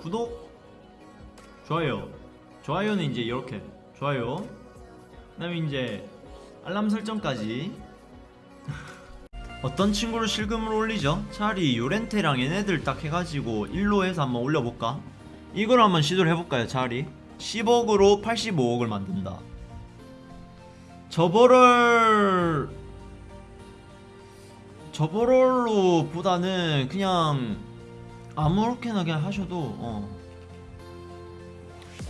구독 좋아요. 좋아요는 이제 이렇게. 좋아요. 그 다음에 이제 알람 설정까지. 어떤 친구를 실금으로 올리죠? 차라리 요렌테랑 얘네들 딱 해가지고 1로 해서 한번 올려볼까? 이걸 한번 시도를 해볼까요 차라리? 10억으로 85억을 만든다. 저버럴 저버럴로 보다는 그냥 아무렇게나 그냥 하셔도 어.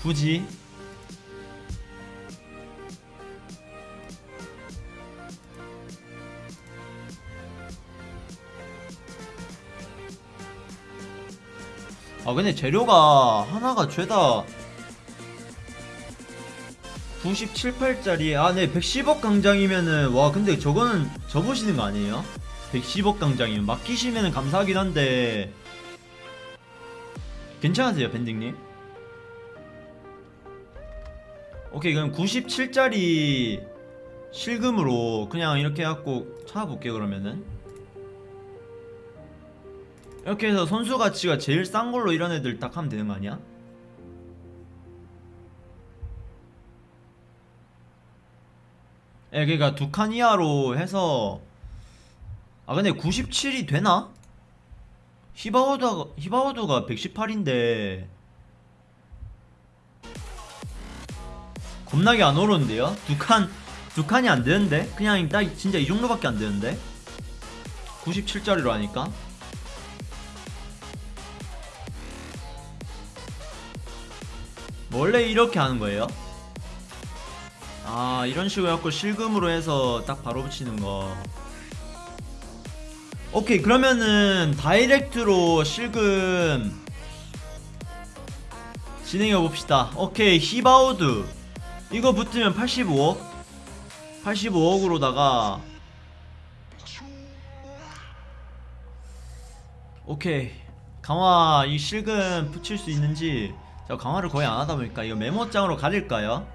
굳이. 아 근데 재료가 하나가 죄다. 97, 8짜리. 아네 110억 강장이면은 와 근데 저거는 접으시는 거 아니에요? 110억 강장이면. 맡기시면 감사하긴 한데 괜찮으세요 밴딩님? 오케이 그럼 97짜리 실금으로 그냥 이렇게 해갖고 찾아볼게요 그러면은 이렇게 해서 선수 가치가 제일 싼 걸로 이런 애들 딱 하면 되는 거 아니야? 예, 그니까 두 칸 이하로 해서 아 근데 97이 되나? 히바우드가 히바우드가 118인데 겁나게 안 오르는데요? 두 칸 두 칸이 안 되는데? 그냥 딱 진짜 이 정도밖에 안 되는데? 97짜리로 하니까 원래 이렇게 하는 거예요? 아 이런 식으로 해갖고 실금으로 해서 딱 바로 붙이는 거 오케이 그러면은 다이렉트로 실금 진행해 봅시다. 오케이 히바우드 이거 붙으면 85억? 85억으로다가 오케이 강화 이 실금 붙일 수 있는지. 저 강화를 거의 안 하다 보니까 이거 메모장으로 가릴까요?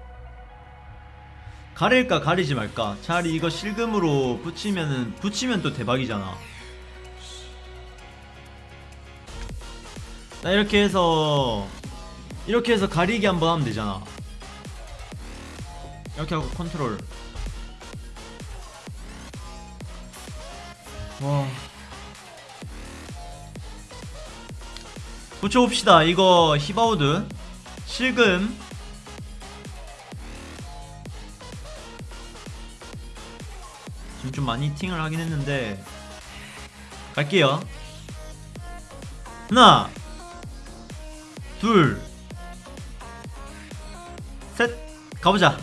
가릴까 가리지 말까? 차라리 이거 실금으로 붙이면은 붙이면 또 대박이잖아 나 이렇게 해서 이렇게 해서 가리기 한번 하면 되잖아. 이렇게 하고 컨트롤. 와. 붙여봅시다. 이거 히바우드. 실금. 지금 좀 많이 팅을 하긴 했는데. 갈게요. 하나 둘. 셋. 가보자.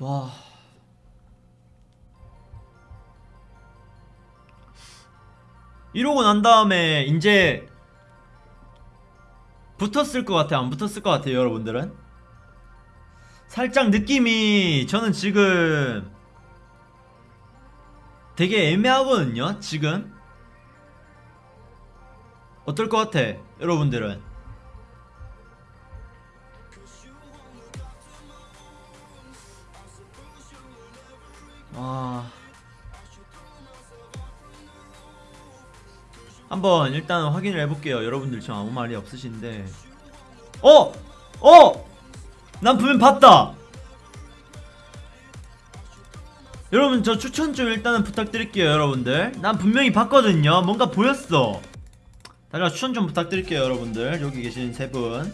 와. 이러고 난 다음에 이제 붙었을 것 같아 안 붙었을 것 같아요 여러분들은? 살짝 느낌이 저는 지금 되게 애매하거든요 지금. 어떨 것 같아 여러분들은? 와 한번 일단 확인을 해볼게요. 여러분들 저 아무 말이 없으신데. 어! 어! 난 분명 봤다 여러분 저 추천 좀 일단은 부탁드릴게요 여러분들. 난 분명히 봤거든요. 뭔가 보였어. 다시 추천 좀 부탁드릴게요 여러분들. 여기 계신 세 분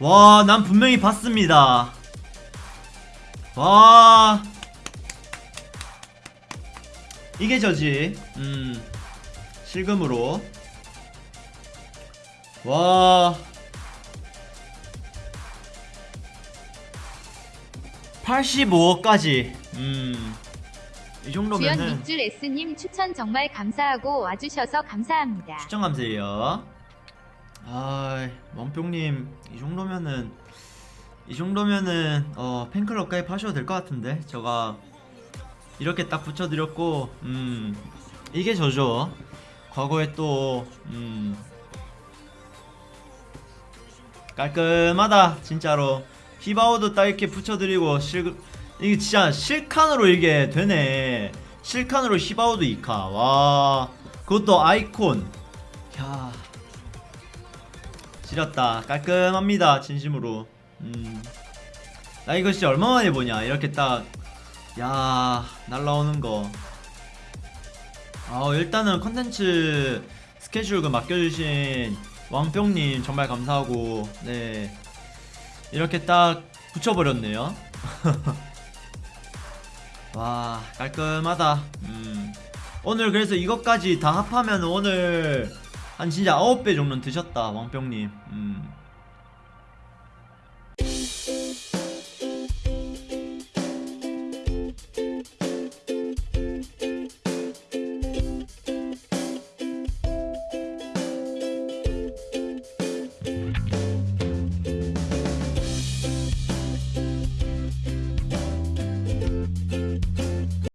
와 난 분명히 봤습니다. 와. 이게 저지. 음. 실금으로. 와. 85억까지 음. 이 주연 정도면은 밑줄 S님 추천 정말 감사하고 와주셔서 감사합니다. 추천 감사해요. 아, 멍뿅님 이 정도면은 이 정도면은 어 팬클럽 가입하셔도 될 것 같은데 제가 이렇게 딱 붙여드렸고 음 이게 저죠. 과거에 또 음. 깔끔하다 진짜로 히바우도 딱 이렇게 붙여드리고 실금 이게 진짜 실칸으로 이게 되네. 실칸으로 시바우드 이카. 와 그것도 아이콘. 야 지렸다. 깔끔합니다 진심으로. 음 나 이거 진짜 얼마만에 보냐? 이렇게 딱 야 날라오는 거. 아, 일단은 컨텐츠 스케줄 그 맡겨주신 왕뿅님 정말 감사하고 네. 이렇게 딱 붙여버렸네요. 와 깔끔하다. 음. 오늘 그래서 이것까지 다 합하면 오늘 한 진짜 9배 정도는 드셨다 왕뿅님. 음.